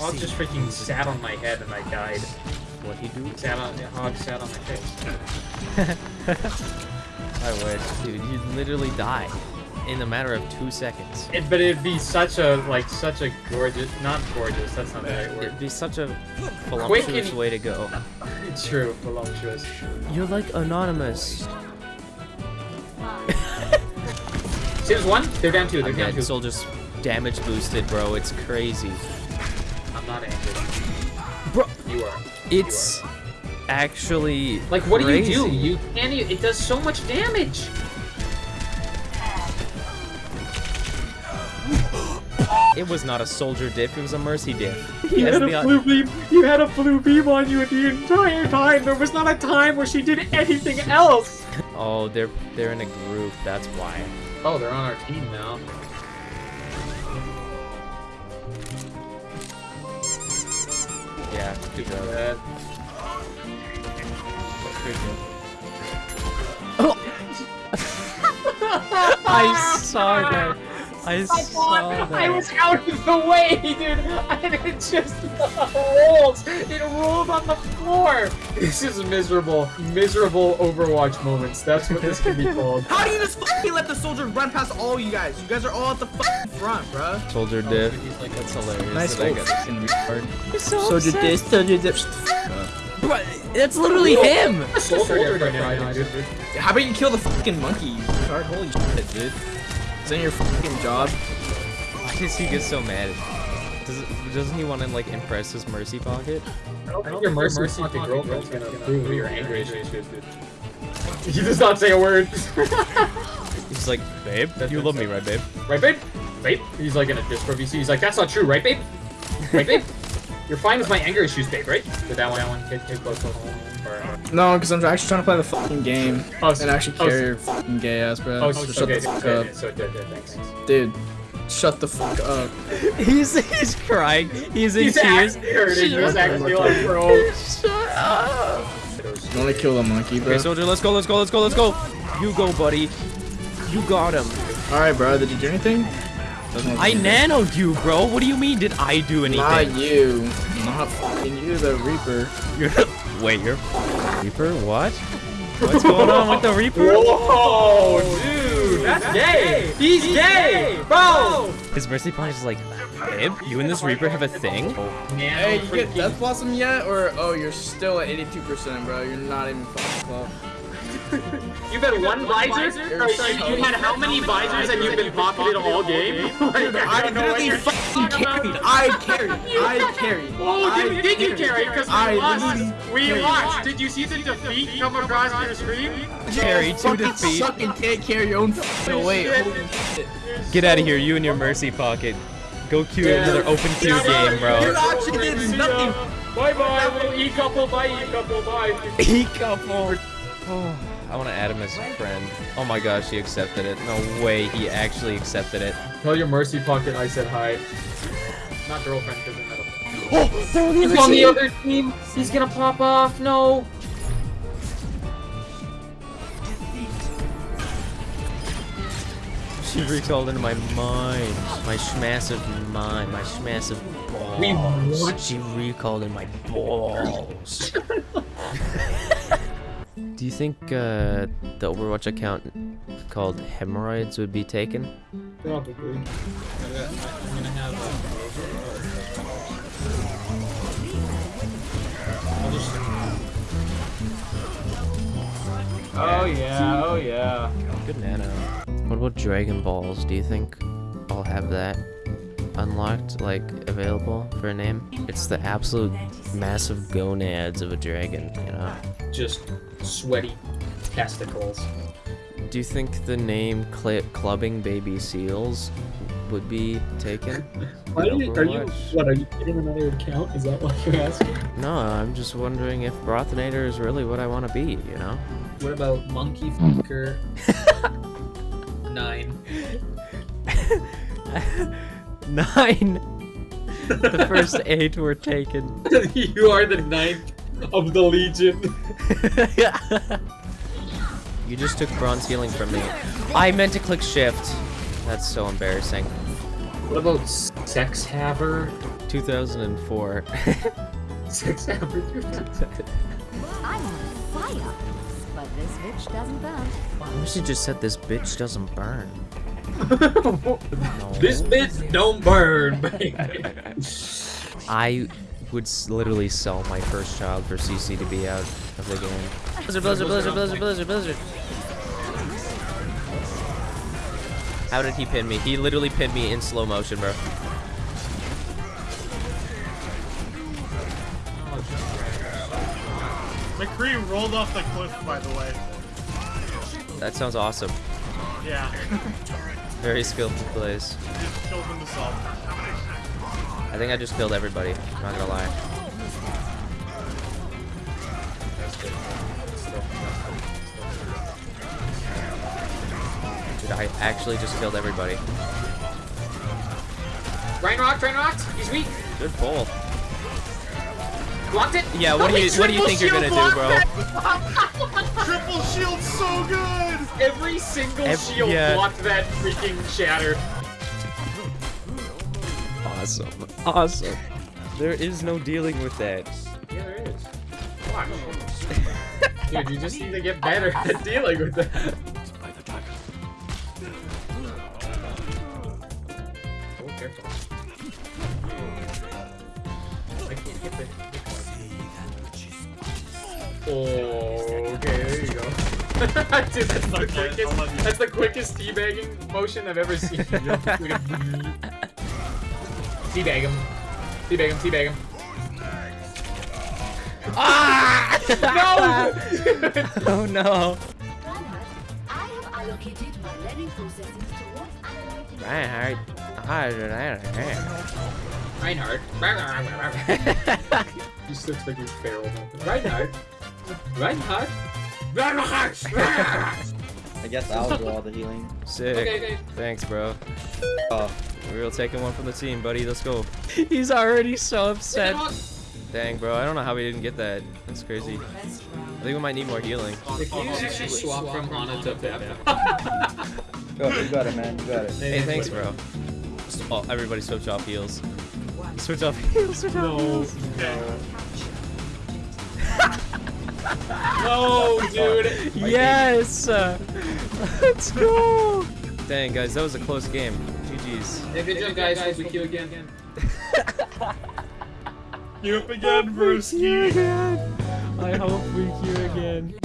Hog just freaking sat on my head and I died. What he do? Sat on the hog sat on my face. I would, dude. You'd literally die in a matter of two seconds. It, but it'd be such a like such a gorgeous, not gorgeous. That's not the right word. It'd be such a voluptuous and- way to go. It's true, voluptuous. You're like anonymous. See, there's one. They're down two. They're I'm down two. Soldier's damage boosted, bro. It's crazy. I'm not angry. Bro, You are. it's actually Like, what crazy. do you do? You can't. Even, it does so much damage. It was not a soldier diff. It was a mercy diff. You had a blue beam. You had a blue beam on you the entire time. There was not a time where she did anything else. Oh, they're they're in a group. That's why. Oh, they're on our team now. Yeah. Good job. Good. Good. I saw that. I saw that. I was out of the way, dude, and it just rolls. It rolled on the floor. This is miserable, miserable Overwatch moments. That's what this can be called. How do you just fucking let the soldier run past all you guys? You guys are all at the fucking front, bruh. Soldier oh, diff. That's hilarious. Nice that I little got- fucking retard. so Soldier upset. this, soldier this. Bro, That's literally him. Soldier right now, dude. How about you kill the fucking monkey, you retard? Holy shit, dude. Isn't your fucking job? Why does he get so mad? Does, doesn't he want to like impress his mercy pocket? I don't think your mercy, mercy pocket girlfriend's gonna prove your anger issues, dude. He does not say a word. He's like, babe, you love me, right, babe? right, babe? Babe? He's like in a Discord VC. He's like, that's not true, right, babe? Right, babe? You're fine with my anger issues, babe, right? Did that one, that one, kid, kid, close, close, close, or- No, because I'm actually trying to play the fucking game. Oh, And actually oh, carry your fucking gay ass, bro. Oh, so so, shut okay, the fuck okay, up. so it did, did, thanks, thanks. Dude, shut the fuck up. He's he's crying. He's in He's tears. actually hurting. He's actually like, bro. Shut up. You wanna kill the monkey, bro? Okay, soldier, let's go, let's go, let's go, let's go. You go, buddy. You got him. Alright, bro, did you do anything? I like you nanoed you, bro. What do you mean? Did I do anything? Not you. Not fucking you, the Reaper. You're wait, you're Reaper. What? What's going on with the Reaper? Whoa, dude, that's gay. He's gay, bro. His mercy punch is like, babe, you and this Reaper have a thing. Hey, you get Death Blossom yet? Or, oh, you're still at 82%, bro. You're not even fucking close. You've had one visor? You're Or, so- you had how many visors and you've been pocketed all game? Like, I don't literally fucking carried. I carried. I carried. Oh, I did, did you carry? Because we I lost. literally We lost. Did you see the defeat come across your screen? Carry to fucking defeat. suck and can't carry your own fucking weight. Shit. Holy shit. Get out of here, you and your mercy pocket. Go queue Yeah. another open queue game, bro. You bro. actually did nothing. Bye bye, little e couple, bye e couple, bye. He couple. Oh, I want to add him as a friend. Oh my gosh, he accepted it. No way, he actually accepted it. Tell your mercy pocket I said hi. Not girlfriend, because they're not a. Oh, they're on the He's on the other team. He's gonna pop off. No. She recalled into my mind. My schmassive mind. My schmassive balls. We what? She recalled in my balls. Do you think uh, the Overwatch account called Hemorrhoids would be taken? Probably. I'm gonna have. I'll. Oh yeah, oh yeah. Good nano. What about Dragon Balls? Do you think I'll have that unlocked, like available for a name? It's the absolute massive gonads of a dragon, you know? Just sweaty testicles. Do you think the name Cl Clubbing Baby Seals would be taken? Why are you, are you, what, are you getting another account? Is that what you're asking? No, I'm just wondering if Brothinator is really what I want to be, you know? What about Monkey Fucker 9? Nine! the first eight were taken. you are the ninth of the Legion. you just took bronze healing from me. I meant to click shift. That's so embarrassing. What about Sex Haver 2004. September. I'm on fire, but this bitch doesn't burn. we should just said this bitch doesn't burn. This bitch don't burn, baby. I would literally sell my first child for CC to be out of the game. Blizzard, blizzard, blizzard, blizzard, blizzard, blizzard. How did he pin me? He literally pinned me in slow motion, bro. McCree rolled off the cliff, by the way. That sounds awesome. Yeah, Very skillful plays. he just killed himself. I think I just killed everybody. I'm not gonna lie. Dude, I actually just killed everybody. Rain rock, rain rocked. He's weak. Good pull. Blocked it. Yeah, what do you what do you think you're gonna do, bro? Triple shield so good! Every single Ev- shield yeah. blocked that freaking shatter. Awesome. Awesome. There is no dealing with that. Yeah, there is. Watch. Dude, you just need to get better at dealing with that. Oh, careful. I can't hit the. Oh, okay, there you go. Dude, that's the Okay, quickest. I'll let you- That's the quickest teabagging motion I've ever seen. teabag him. Teabag him. Teabag him. Ah! No! oh no. Reinhardt, I have allocated my learning processes towards analyzing Reinhardt. Reinhardt. He still looks like he's feral. Reinhardt. Reinhardt. Reinhardt. I guess I'll do all the healing. Sick. Okay, okay. Thanks, bro. Oh, We will taking one from the team, buddy. Let's go. He's already so upset. Dang, bro. I don't know how we didn't get that. That's crazy. Oh, I think we might need more healing. Can you actually swap from Ana to Pep? go, you got it, man. You got it. Hey, thanks, bro. Oh, everybody switch off heals. Switch off heals. Switch off heals. No, dude. Yes! Let's go! Dang, guys, that was a close game. GG's. Hey, good job, guys. Hope we kill again. You up again, Brewski. again. I hope we queue again.